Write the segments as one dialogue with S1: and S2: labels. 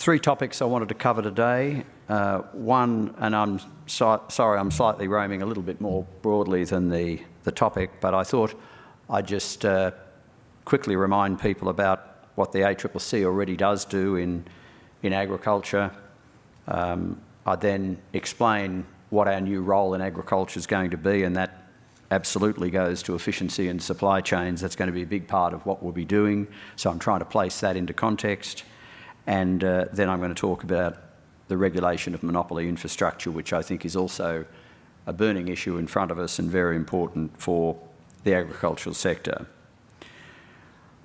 S1: Three topics I wanted to cover today. Uh, one, and I'm so, sorry, I'm slightly roaming a little bit more broadly than the, the topic, but I thought I'd just uh, quickly remind people about what the ACCC already does do in, in agriculture. Um, I then explain what our new role in agriculture is going to be, and that absolutely goes to efficiency and supply chains. That's going to be a big part of what we'll be doing. So I'm trying to place that into context. And uh, then I'm going to talk about the regulation of monopoly infrastructure, which I think is also a burning issue in front of us and very important for the agricultural sector.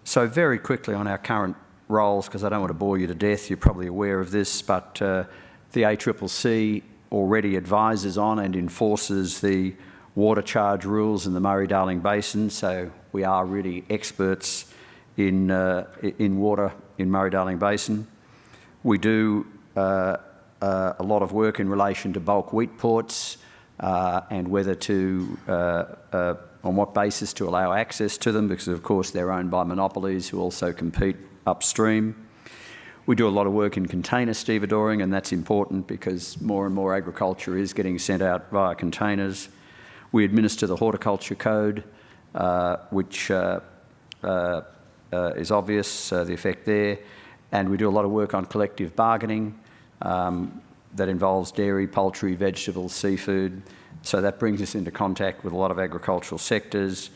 S1: So very quickly on our current roles, because I don't want to bore you to death, you're probably aware of this, but uh, the ACCC already advises on and enforces the water charge rules in the Murray-Darling Basin, so we are really experts in, uh, in water in Murray-Darling Basin. We do uh, uh, a lot of work in relation to bulk wheat ports uh, and whether to, uh, uh, on what basis to allow access to them, because of course they're owned by monopolies who also compete upstream. We do a lot of work in container stevedoring, and that's important because more and more agriculture is getting sent out via containers. We administer the horticulture code, which uh is obvious, uh, the effect there, and we do a lot of work on collective bargaining um, that involves dairy, poultry, vegetables, seafood. So that brings us into contact with a lot of agricultural sectors.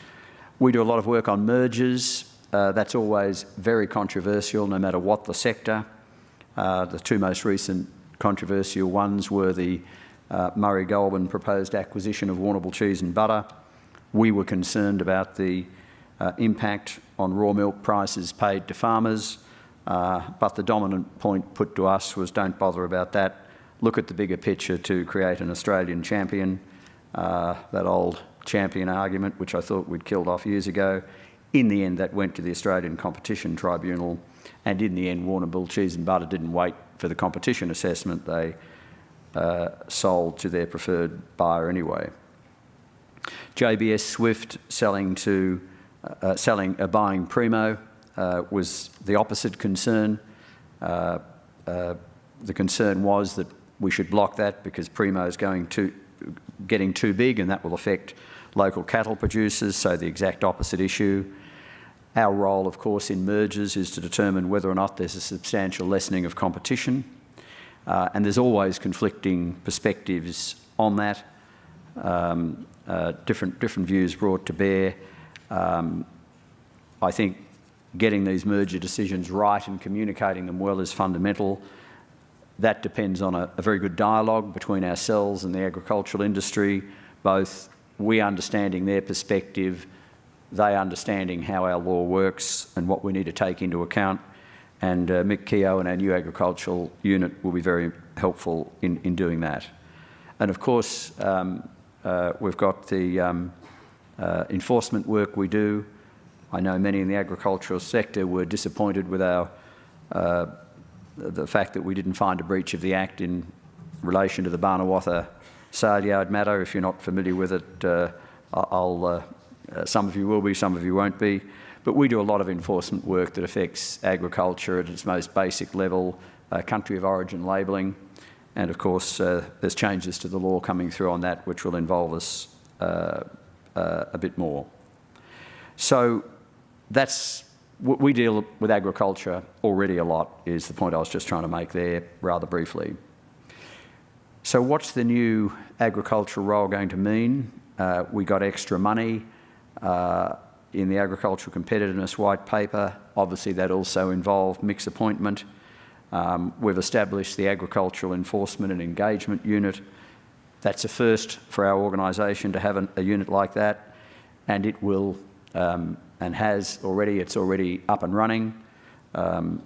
S1: We do a lot of work on mergers, uh, that's always very controversial, no matter what the sector. Uh, the two most recent controversial ones were the uh, Murray Goulburn proposed acquisition of Warrnambool Cheese and Butter. We were concerned about the uh, impact on raw milk prices paid to farmers, uh, but the dominant point put to us was don't bother about that. Look at the bigger picture to create an Australian champion, uh, that old champion argument, which I thought we'd killed off years ago. In the end, that went to the Australian Competition Tribunal, and in the end, Warrnambool Cheese and Butter didn't wait for the competition assessment. They uh, sold to their preferred buyer anyway. JBS Swift selling to uh, selling uh, buying Primo uh, was the opposite concern. Uh, uh, the concern was that we should block that because Primo is going to getting too big and that will affect local cattle producers, so the exact opposite issue. Our role, of course, in mergers is to determine whether or not there's a substantial lessening of competition. Uh, and there's always conflicting perspectives on that, um, different, different views brought to bear. Um, I think getting these merger decisions right and communicating them well is fundamental. That depends on a, a very good dialogue between ourselves and the agricultural industry, both we understanding their perspective, they understanding how our law works and what we need to take into account. And uh, Mick Keogh and our new agricultural unit will be very helpful in, in doing that. And of course, um, uh, we've got the um, uh, enforcement work we do. I know many in the agricultural sector were disappointed with our uh, the fact that we didn't find a breach of the Act in relation to the Barnawartha sale yard matter. If you're not familiar with it, uh, I'll, uh, uh, some of you will be, some of you won't be. But we do a lot of enforcement work that affects agriculture at its most basic level, uh, country of origin labelling, and of course there's changes to the law coming through on that which will involve us uh, a bit more. So that's what we deal with agriculture already a lot is the point I was just trying to make there rather briefly. So what's the new agricultural role going to mean? Uh, we got extra money uh, in the agricultural competitiveness white paper. Obviously that also involved Mick's appointment. Um, we've established the agricultural enforcement and engagement unit. That's a first for our organisation to have an, a unit like that and it will um, and has already, it's already up and running. Um,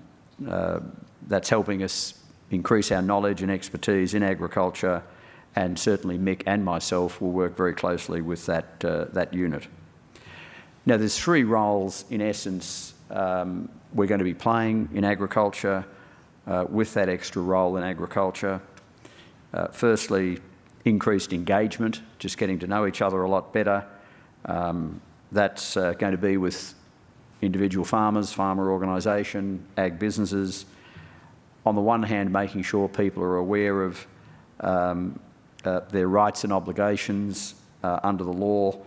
S1: uh, that's helping us increase our knowledge and expertise in agriculture and certainly Mick and myself will work very closely with that, uh, that unit. Now there's three roles in essence um, we're going to be playing in agriculture uh, with that extra role in agriculture. Uh, firstly, increased engagement, just getting to know each other a lot better. Um, that's uh, going to be with individual farmers, farmer organisation, ag businesses, on the one hand, making sure people are aware of um, uh, their rights and obligations uh, under the law,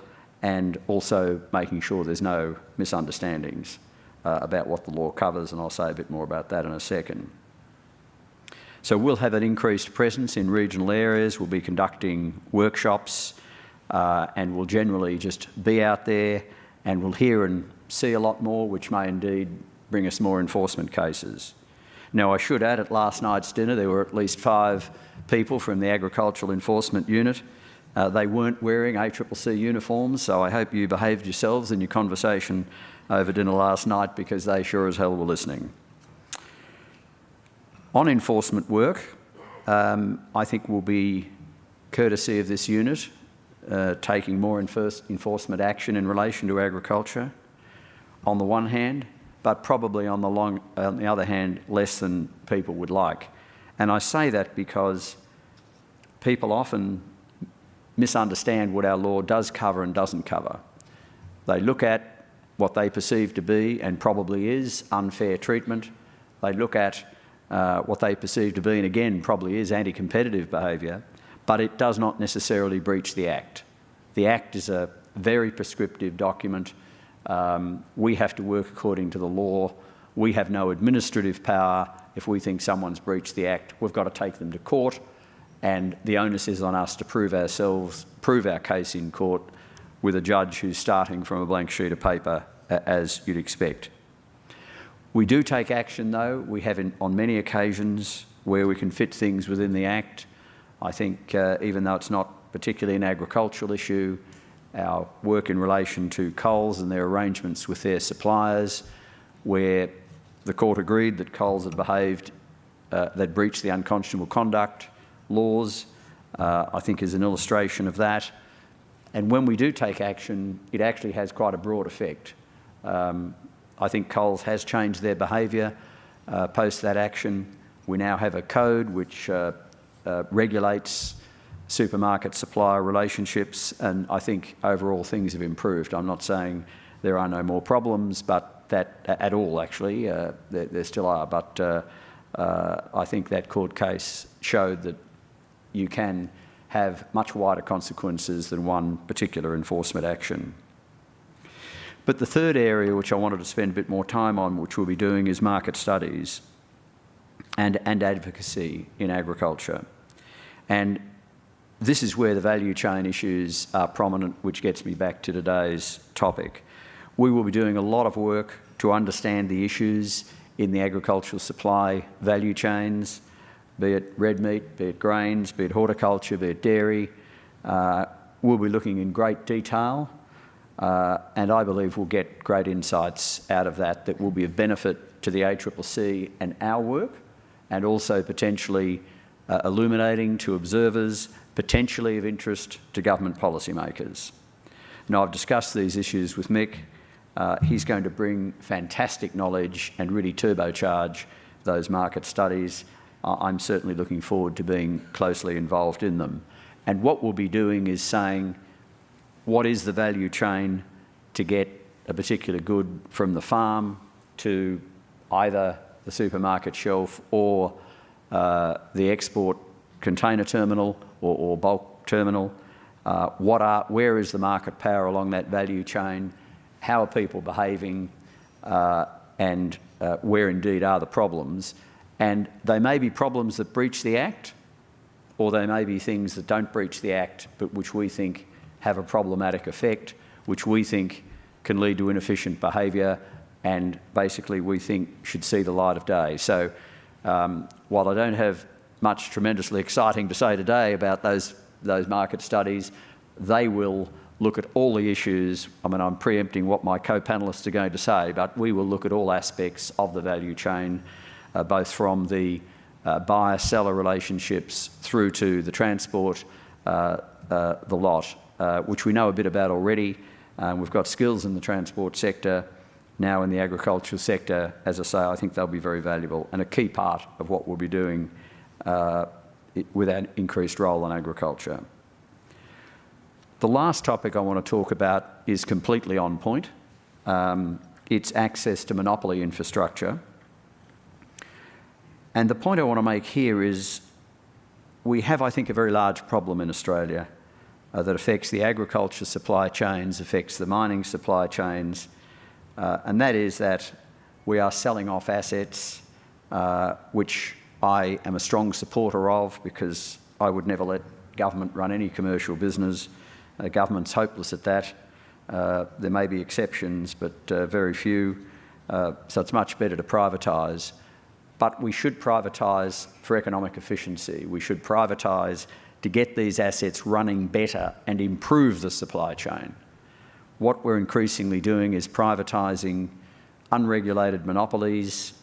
S1: and also making sure there's no misunderstandings uh, about what the law covers, and I'll say a bit more about that in a second. So we'll have an increased presence in regional areas, we'll be conducting workshops, uh, and we'll generally just be out there and we'll hear and see a lot more, which may indeed bring us more enforcement cases. Now, I should add, at last night's dinner, there were at least five people from the Agricultural Enforcement Unit. Uh, they weren't wearing ACCC uniforms, so I hope you behaved yourselves in your conversation over dinner last night because they sure as hell were listening. On enforcement work, um, I think will be courtesy of this unit uh, taking more enforcement action in relation to agriculture on the one hand, but probably on the, long, on the other hand, less than people would like. And I say that because people often misunderstand what our law does cover and doesn't cover. They look at what they perceive to be, and probably is, unfair treatment. They look at uh, what they perceive to be, and again, probably is anti-competitive behaviour, but it does not necessarily breach the Act. The Act is a very prescriptive document. Um, we have to work according to the law. We have no administrative power. If we think someone's breached the Act, we've got to take them to court, and the onus is on us to prove ourselves, prove our case in court with a judge who's starting from a blank sheet of paper, as you'd expect. We do take action, though. We have in, on many occasions where we can fit things within the Act. I think uh, even though it's not particularly an agricultural issue, our work in relation to Coles and their arrangements with their suppliers, where the court agreed that Coles had behaved, uh, they'd breached the unconscionable conduct laws, uh, I think is an illustration of that. And when we do take action, it actually has quite a broad effect. Um, I think Coles has changed their behaviour uh, post that action. We now have a code which uh, uh, regulates supermarket supplier relationships, and I think overall things have improved. I'm not saying there are no more problems, but that at all actually, uh, there, there, still are. But uh, uh, I think that court case showed that you can have much wider consequences than one particular enforcement action. But the third area which I wanted to spend a bit more time on, which we'll be doing, is market studies and, and advocacy in agriculture. And this is where the value chain issues are prominent, which gets me back to today's topic. We will be doing a lot of work to understand the issues in the agricultural supply value chains, be it red meat, be it grains, be it horticulture, be it dairy. Uh, we'll be looking in great detail uh, and I believe we'll get great insights out of that that will be of benefit to the ACCC and our work, and also potentially uh, illuminating to observers, potentially of interest to government policymakers. Now, I've discussed these issues with Mick. Uh, he's going to bring fantastic knowledge and really turbocharge those market studies. I'm certainly looking forward to being closely involved in them. And what we'll be doing is saying, what is the value chain to get a particular good from the farm to either the supermarket shelf or uh, the export container terminal or, or bulk terminal. Uh, what are, where is the market power along that value chain? How are people behaving? Uh, and uh, where indeed are the problems? And they may be problems that breach the Act, or they may be things that don't breach the Act, but which we think have a problematic effect, which we think can lead to inefficient behaviour and basically we think should see the light of day. So um, while I don't have much tremendously exciting to say today about those, those market studies, they will look at all the issues. I mean, I'm preempting what my co-panellists are going to say, but we will look at all aspects of the value chain, uh, both from the uh, buyer-seller relationships through to the transport, uh, uh the lot, which we know a bit about already. Um, we've got skills in the transport sector, now in the agricultural sector. As I say, I think they'll be very valuable and a key part of what we'll be doing uh, with our increased role in agriculture. The last topic I want to talk about is completely on point. Um, it's access to monopoly infrastructure. And the point I want to make here is we have, I think, a very large problem in Australia uh, that affects the agriculture supply chains, affects the mining supply chains, uh, and that is that we are selling off assets uh, which I am a strong supporter of because I would never let government run any commercial business. Uh, government's hopeless at that. Uh, there may be exceptions, but very few. So it's much better to privatise. But we should privatise for economic efficiency. We should privatise to get these assets running better and improve the supply chain. What we're increasingly doing is privatising unregulated monopolies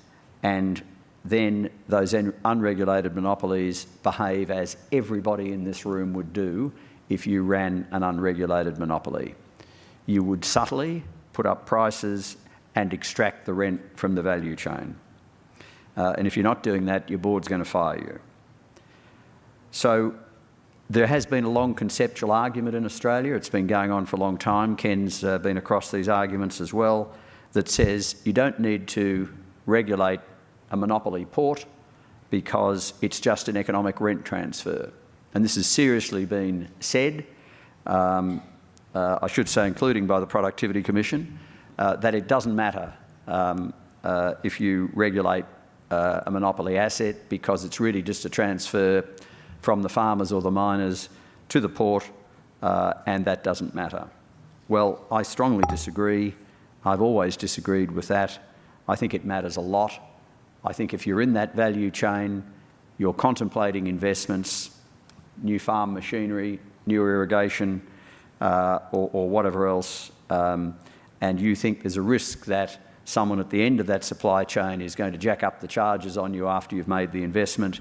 S1: and then those unregulated monopolies behave as everybody in this room would do if you ran an unregulated monopoly. You would subtly put up prices and extract the rent from the value chain. Uh, and if you're not doing that, your board's going to fire you. So there has been a long conceptual argument in Australia. It's been going on for a long time. Ken's uh, been across these arguments as well that says you don't need to regulate a monopoly port because it's just an economic rent transfer. And this has seriously been said, um, uh, I should say including by the Productivity Commission, uh, that it doesn't matter um, uh, if you regulate uh, a monopoly asset because it's really just a transfer from the farmers or the miners to the port uh, and that doesn't matter. Well, I strongly disagree. I've always disagreed with that. I think it matters a lot. I think if you're in that value chain, you're contemplating investments, new farm machinery, new irrigation, uh, or, or, whatever else, um, and you think there's a risk that someone at the end of that supply chain is going to jack up the charges on you after you've made the investment,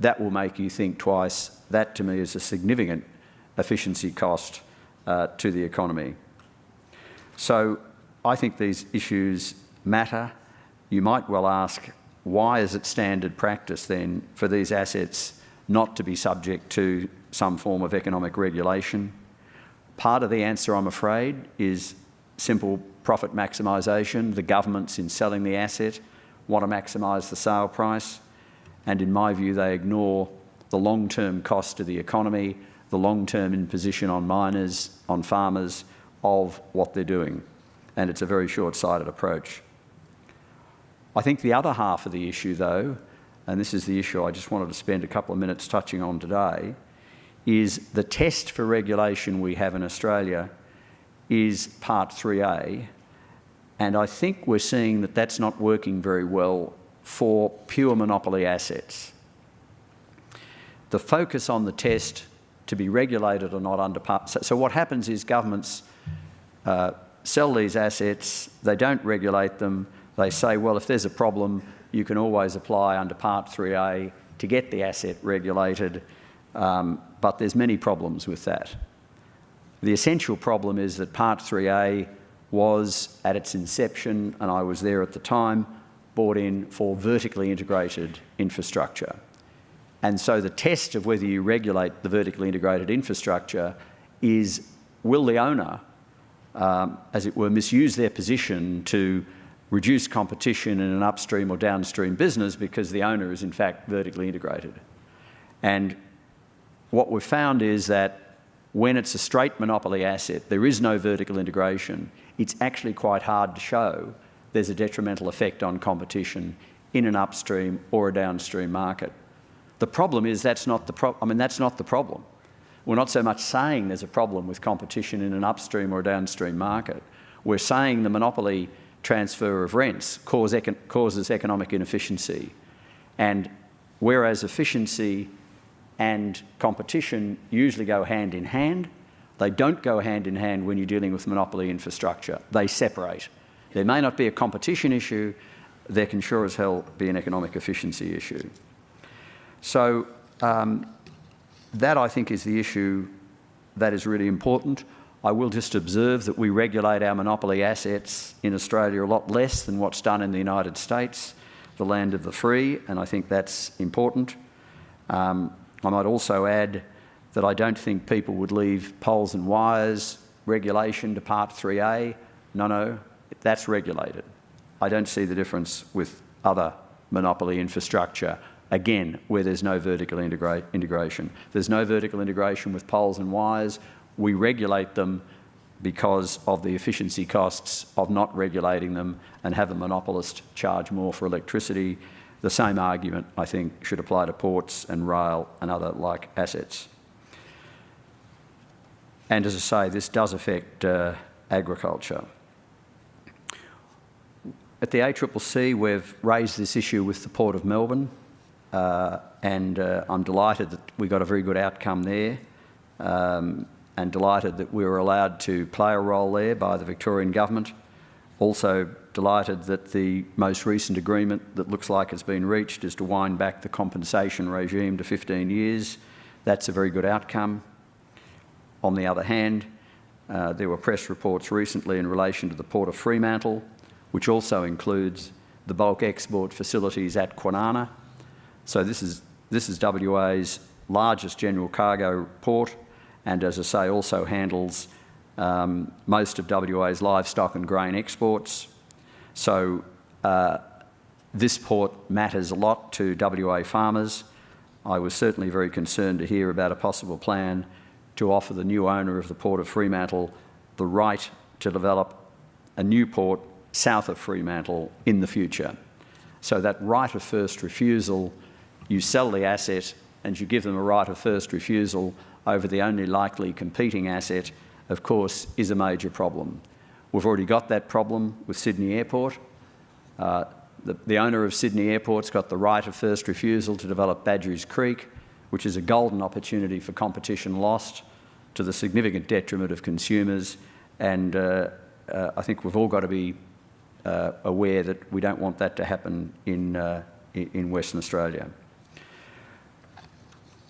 S1: that will make you think twice. That to me is a significant efficiency cost uh, to the economy. So I think these issues matter. You might well ask, why is it standard practice then for these assets not to be subject to some form of economic regulation? Part of the answer, I'm afraid, is simple profit maximisation. The governments, in selling the asset, want to maximise the sale price. And in my view, they ignore the long-term cost to the economy, the long-term imposition on miners, on farmers, of what they're doing and it's a very short-sighted approach. I think the other half of the issue, though, and this is the issue I just wanted to spend a couple of minutes touching on today, is the test for regulation we have in Australia is Part 3A, and I think we're seeing that that's not working very well for pure monopoly assets. The focus on the test to be regulated or not under part... So, so what happens is governments uh, sell these assets, they don't regulate them, they say, well, if there's a problem, you can always apply under Part 3A to get the asset regulated, um, but there's many problems with that. The essential problem is that Part 3A was, at its inception, and I was there at the time, bought in for vertically integrated infrastructure. And so the test of whether you regulate the vertically integrated infrastructure is, will the owner um, as it were, misuse their position to reduce competition in an upstream or downstream business because the owner is in fact vertically integrated. And what we've found is that when it's a straight monopoly asset, there is no vertical integration, it's actually quite hard to show there's a detrimental effect on competition in an upstream or a downstream market. The problem is that's not the pro I mean, that's not the problem. We're not so much saying there's a problem with competition in an upstream or a downstream market. We're saying the monopoly transfer of rents cause econ causes economic inefficiency. And whereas efficiency and competition usually go hand in hand, they don't go hand in hand when you're dealing with monopoly infrastructure. They separate. There may not be a competition issue, there can sure as hell be an economic efficiency issue. So um, that, I think, is the issue that is really important. I will just observe that we regulate our monopoly assets in Australia a lot less than what's done in the United States, the land of the free, and I think that's important. Um, I might also add that I don't think people would leave poles and wires regulation to Part 3A. No, no, that's regulated. I don't see the difference with other monopoly infrastructure, again, where there's no vertical integra integration. There's no vertical integration with poles and wires. We regulate them because of the efficiency costs of not regulating them and have a monopolist charge more for electricity. The same argument, I think, should apply to ports and rail and other like assets. And as I say, this does affect uh, agriculture. At the ACCC, we've raised this issue with the Port of Melbourne, uh, and uh, I'm delighted that we got a very good outcome there, um, and delighted that we were allowed to play a role there by the Victorian Government. Also delighted that the most recent agreement that looks like it's been reached is to wind back the compensation regime to 15 years. That's a very good outcome. On the other hand, uh, there were press reports recently in relation to the Port of Fremantle, which also includes the bulk export facilities at Kwinana. So this is, this is WA's largest general cargo port and, as I say, also handles um, most of WA's livestock and grain exports. So uh, this port matters a lot to WA farmers. I was certainly very concerned to hear about a possible plan to offer the new owner of the Port of Fremantle the right to develop a new port south of Fremantle in the future. So that right of first refusal, you sell the asset and you give them a right of first refusal over the only likely competing asset, of course, is a major problem. We've already got that problem with Sydney Airport. Uh, the, the, owner of Sydney Airport's got the right of first refusal to develop Badgerys Creek, which is a golden opportunity for competition lost to the significant detriment of consumers. And uh, uh, I think we've all got to be uh, aware that we don't want that to happen in, uh, in Western Australia.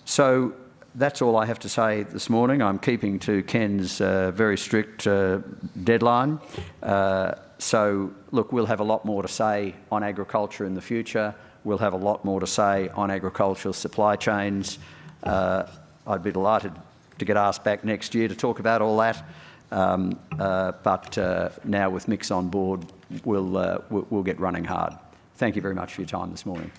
S1: So that's all I have to say this morning. I'm keeping to Ken's uh, very strict uh, deadline. Uh, so, look, we'll have a lot more to say on agriculture in the future. We'll have a lot more to say on agricultural supply chains. Uh, I'd be delighted to get asked back next year to talk about all that. Um, uh, but uh, now with Mick's on board, Uh, we'll, we'll get running hard. Thank you very much for your time this morning.